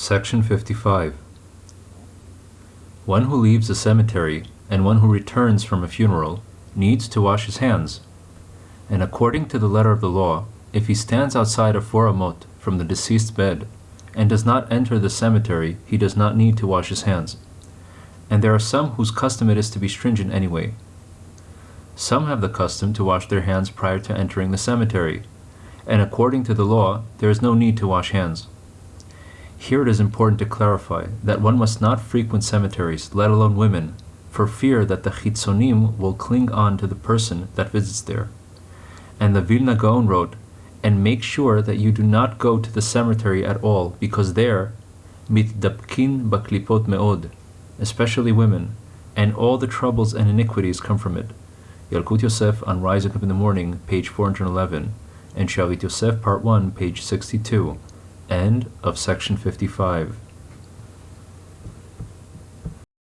Section 55. One who leaves a cemetery and one who returns from a funeral needs to wash his hands. And according to the letter of the law, if he stands outside of four amot from the deceased's bed and does not enter the cemetery, he does not need to wash his hands. And there are some whose custom it is to be stringent anyway. Some have the custom to wash their hands prior to entering the cemetery, and according to the law, there is no need to wash hands. Here it is important to clarify that one must not frequent cemeteries, let alone women, for fear that the chitzonim will cling on to the person that visits there. And the Vilna Gaon wrote, and make sure that you do not go to the cemetery at all, because there, mitdapkin baklipot meod, especially women, and all the troubles and iniquities come from it. Yalkut Yosef on Rising Up in the Morning, page 411, and Shavit Yosef, part 1, page 62. End of section 55.